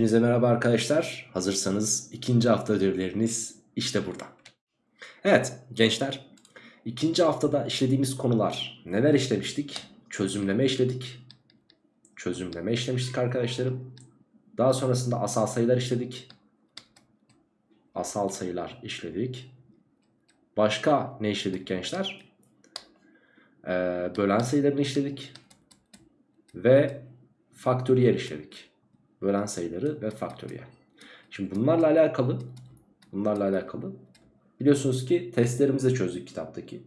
Hepinize merhaba arkadaşlar. Hazırsanız ikinci hafta ödevleriniz işte burada. Evet gençler ikinci haftada işlediğimiz konular neler işlemiştik? Çözümleme işledik. Çözümleme işlemiştik arkadaşlarım. Daha sonrasında asal sayılar işledik. Asal sayılar işledik. Başka ne işledik gençler? Ee, bölen sayılarını işledik. Ve faktöriyel işledik. Bölen sayıları ve faktöriyel. Şimdi bunlarla alakalı bunlarla alakalı biliyorsunuz ki testlerimizi de çözdük kitaptaki.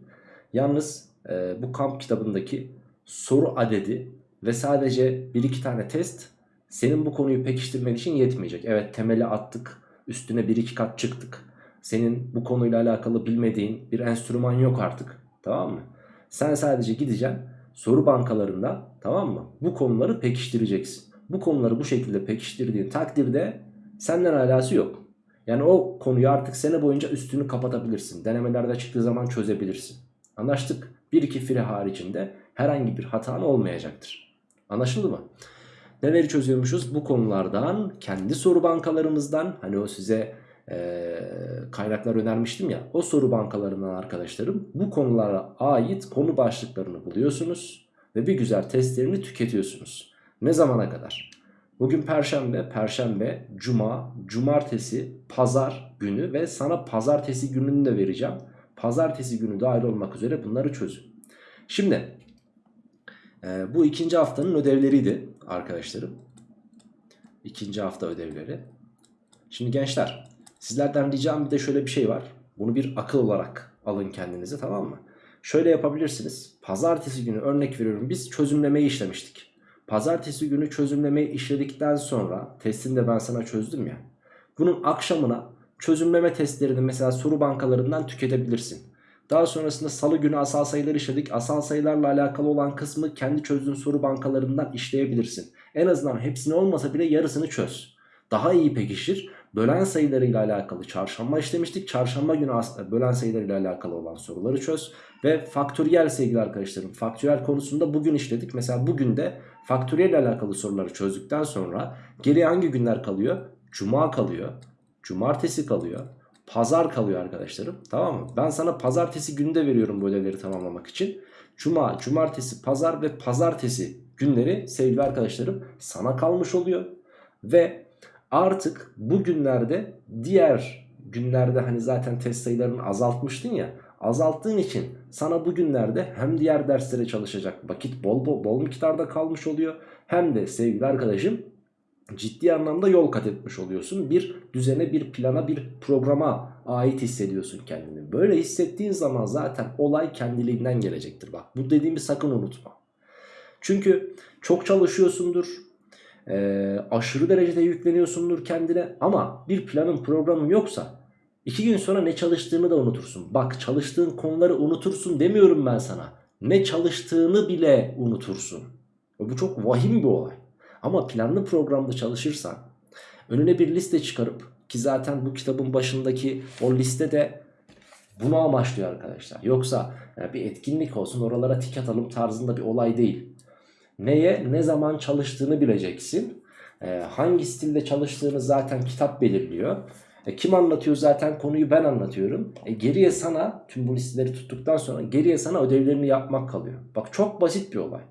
Yalnız e, bu kamp kitabındaki soru adedi ve sadece bir iki tane test senin bu konuyu pekiştirmen için yetmeyecek. Evet temeli attık üstüne bir iki kat çıktık. Senin bu konuyla alakalı bilmediğin bir enstrüman yok artık tamam mı? Sen sadece gideceksin soru bankalarında tamam mı? Bu konuları pekiştireceksin. Bu konuları bu şekilde pekiştirdiğin takdirde senden alası yok. Yani o konuyu artık sene boyunca üstünü kapatabilirsin. Denemelerde çıktığı zaman çözebilirsin. Anlaştık. 1-2 fire haricinde herhangi bir hatan olmayacaktır. Anlaşıldı mı? Neleri çözüyormuşuz? Bu konulardan, kendi soru bankalarımızdan, hani o size e, kaynaklar önermiştim ya, o soru bankalarından arkadaşlarım bu konulara ait konu başlıklarını buluyorsunuz ve bir güzel testlerini tüketiyorsunuz. Ne zamana kadar? Bugün perşembe, perşembe, cuma, cumartesi, pazar günü ve sana pazartesi gününü de vereceğim. Pazartesi günü dahil olmak üzere bunları çözün. Şimdi e, bu ikinci haftanın ödevleriydi arkadaşlarım. İkinci hafta ödevleri. Şimdi gençler sizlerden ricam bir de şöyle bir şey var. Bunu bir akıl olarak alın kendinize tamam mı? Şöyle yapabilirsiniz. Pazartesi günü örnek veriyorum biz çözümlemeyi işlemiştik. Pazartesi günü çözümlemeyi işledikten sonra testini de ben sana çözdüm ya. Bunun akşamına çözümleme testlerini mesela soru bankalarından tüketebilirsin. Daha sonrasında salı günü asal sayılar işledik. Asal sayılarla alakalı olan kısmı kendi çözdüğün soru bankalarından işleyebilirsin. En azından hepsini olmasa bile yarısını çöz. Daha iyi pekişir. Bölen sayılarıyla alakalı çarşamba işlemiştik. Çarşamba günü bölen sayılarıyla alakalı olan soruları çöz. Ve faktöriyel sevgili arkadaşlarım. Faktöriyel konusunda bugün işledik. Mesela bugün de faktöriyel ile alakalı soruları çözdükten sonra geriye hangi günler kalıyor? Cuma kalıyor. Cumartesi kalıyor. Pazar kalıyor arkadaşlarım. Tamam mı? Ben sana pazartesi günde veriyorum bu ödevleri tamamlamak için. Cuma, cumartesi, pazar ve pazartesi günleri sevgili arkadaşlarım sana kalmış oluyor. Ve artık bu günlerde diğer günlerde hani zaten test sayılarını azaltmıştın ya azalttığın için sana bugünlerde hem diğer derslere çalışacak vakit bol bol, bol miktarda kalmış oluyor. Hem de sevgili arkadaşım ciddi anlamda yol kat etmiş oluyorsun. Bir düzene, bir plana, bir programa ait hissediyorsun kendini. Böyle hissettiğin zaman zaten olay kendiliğinden gelecektir. Bak bu dediğimi sakın unutma. Çünkü çok çalışıyorsundur. E, aşırı derecede yükleniyorsundur kendine ama bir planın programın yoksa İki gün sonra ne çalıştığını da unutursun. Bak çalıştığın konuları unutursun demiyorum ben sana. Ne çalıştığını bile unutursun. Bu çok vahim bir olay. Ama planlı programda çalışırsan önüne bir liste çıkarıp ki zaten bu kitabın başındaki o liste de bunu amaçlıyor arkadaşlar. Yoksa yani bir etkinlik olsun oralara tik atalım tarzında bir olay değil. Neye ne zaman çalıştığını bileceksin. Ee, hangi stilde çalıştığını zaten kitap belirliyor. E, kim anlatıyor zaten konuyu ben anlatıyorum. E, geriye sana tüm bu listeleri tuttuktan sonra geriye sana ödevlerini yapmak kalıyor. Bak çok basit bir olay.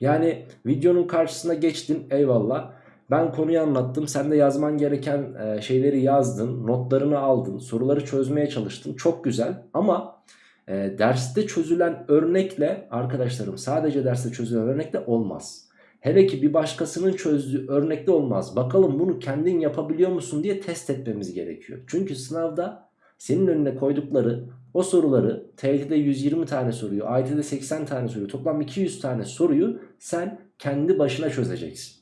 Yani videonun karşısına geçtin eyvallah. Ben konuyu anlattım. Sen de yazman gereken e, şeyleri yazdın. Notlarını aldın. Soruları çözmeye çalıştın. Çok güzel ama e, derste çözülen örnekle arkadaşlarım sadece derste çözülen örnekle olmaz. Hele ki bir başkasının çözdüğü örnekte olmaz. Bakalım bunu kendin yapabiliyor musun diye test etmemiz gerekiyor. Çünkü sınavda senin önüne koydukları o soruları TYT'de 120 tane soruyu, AYT'de 80 tane soruyu, toplam 200 tane soruyu sen kendi başına çözeceksin.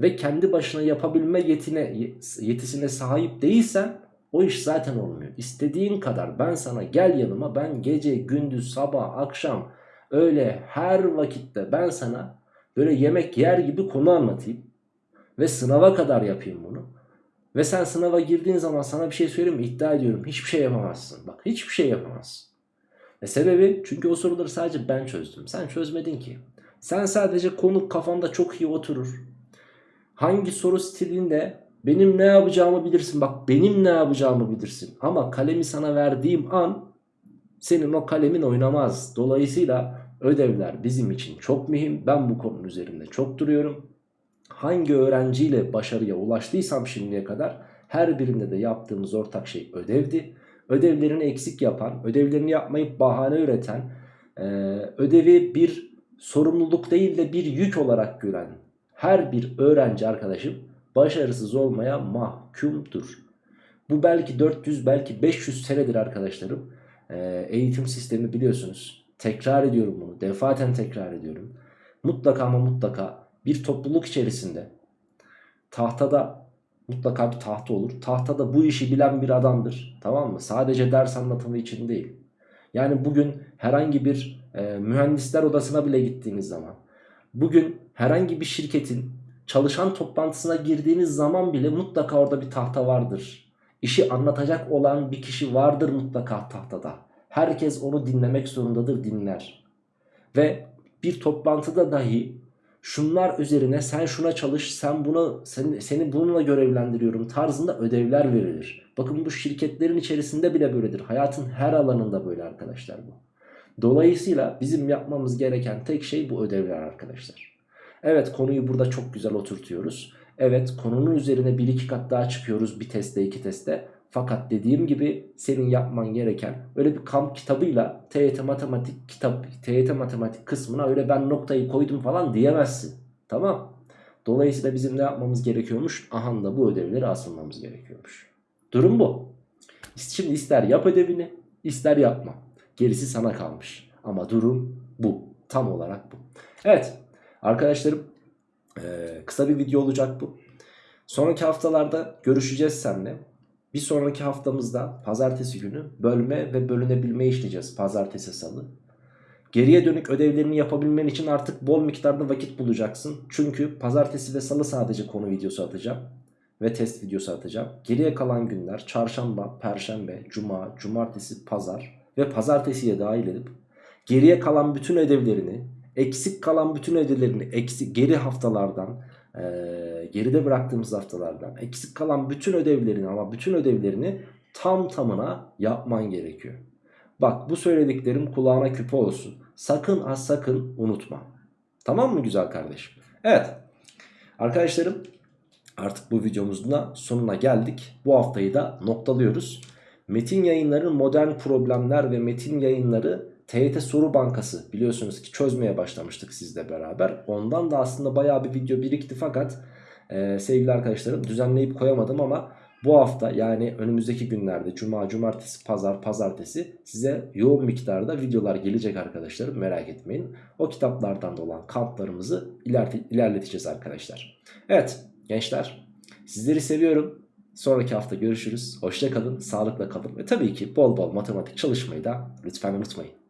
Ve kendi başına yapabilme yetine, yetisine sahip değilsen o iş zaten olmuyor. İstediğin kadar ben sana gel yanıma ben gece, gündüz, sabah, akşam öyle her vakitte ben sana Böyle yemek yer gibi konu anlatayım. Ve sınava kadar yapayım bunu. Ve sen sınava girdiğin zaman sana bir şey söyleyeyim mi? İddia ediyorum hiçbir şey yapamazsın. Bak hiçbir şey yapamazsın. E sebebi çünkü o soruları sadece ben çözdüm. Sen çözmedin ki. Sen sadece konu kafanda çok iyi oturur. Hangi soru stilinde benim ne yapacağımı bilirsin. Bak benim ne yapacağımı bilirsin. Ama kalemi sana verdiğim an senin o kalemin oynamaz. Dolayısıyla ödevler bizim için çok mühim. Ben bu konunun üzerinde çok duruyorum. Hangi öğrenciyle başarıya ulaştıysam şimdiye kadar her birinde de yaptığımız ortak şey ödevdi. Ödevlerini eksik yapan, ödevlerini yapmayıp bahane üreten, e, ödevi bir sorumluluk değil de bir yük olarak gören her bir öğrenci arkadaşım başarısız olmaya mahkumdur. Bu belki 400 belki 500 senedir arkadaşlarım. E, eğitim sistemi biliyorsunuz. Tekrar ediyorum bunu. Defaten tekrar ediyorum. Mutlaka ama mutlaka bir topluluk içerisinde tahtada mutlaka bir tahta olur. Tahtada bu işi bilen bir adamdır. Tamam mı? Sadece ders anlatımı için değil. Yani bugün herhangi bir e, mühendisler odasına bile gittiğiniz zaman bugün herhangi bir şirketin çalışan toplantısına girdiğiniz zaman bile mutlaka orada bir tahta vardır. İşi anlatacak olan bir kişi vardır mutlaka tahtada. Herkes onu dinlemek zorundadır dinler. Ve bir toplantıda dahi şunlar üzerine sen şuna çalış sen bunu seni, seni bununla görevlendiriyorum tarzında ödevler verilir. Bakın bu şirketlerin içerisinde bile böyledir. Hayatın her alanında böyle arkadaşlar bu. Dolayısıyla bizim yapmamız gereken tek şey bu ödevler arkadaşlar. Evet konuyu burada çok güzel oturtuyoruz. Evet konunun üzerine bir iki kat daha çıkıyoruz bir testte iki testte. Fakat dediğim gibi senin yapman gereken öyle bir kamp kitabıyla TYT matematik kitap TYT matematik kısmına öyle ben noktayı koydum falan diyemezsin. Tamam. Dolayısıyla bizim ne yapmamız gerekiyormuş? Aha da bu ödevleri asılmamız gerekiyormuş. Durum bu. Şimdi ister yap ödevini ister yapma. Gerisi sana kalmış. Ama durum bu. Tam olarak bu. Evet arkadaşlarım kısa bir video olacak bu. Sonraki haftalarda görüşeceğiz seninle. Bir sonraki haftamızda pazartesi günü bölme ve bölünebilme işleyeceğiz. Pazartesi salı. Geriye dönük ödevlerini yapabilmen için artık bol miktarda vakit bulacaksın. Çünkü pazartesi ve salı sadece konu videosu atacağım. Ve test videosu atacağım. Geriye kalan günler çarşamba, perşembe, cuma, cumartesi, pazar ve pazartesiye dahil edip geriye kalan bütün ödevlerini, eksik kalan bütün ödevlerini eksik geri haftalardan ee, geride bıraktığımız haftalardan eksik kalan bütün ödevlerini ama bütün ödevlerini tam tamına yapman gerekiyor. Bak bu söylediklerim kulağına küpe olsun. Sakın ha sakın unutma. Tamam mı güzel kardeşim? Evet. Arkadaşlarım artık bu videomuzun da sonuna geldik. Bu haftayı da noktalıyoruz. Metin yayınların modern problemler ve metin yayınları TYT soru bankası biliyorsunuz ki çözmeye başlamıştık sizle beraber. Ondan da aslında baya bir video birikti fakat e, sevgili arkadaşlarım düzenleyip koyamadım ama bu hafta yani önümüzdeki günlerde cuma, cumartesi, pazar, pazartesi size yoğun miktarda videolar gelecek arkadaşlarım merak etmeyin. O kitaplardan da olan kamplarımızı ilerleteceğiz arkadaşlar. Evet gençler sizleri seviyorum. Sonraki hafta görüşürüz. Hoşça kalın, sağlıkla kalın ve tabii ki bol bol matematik çalışmayı da lütfen unutmayın.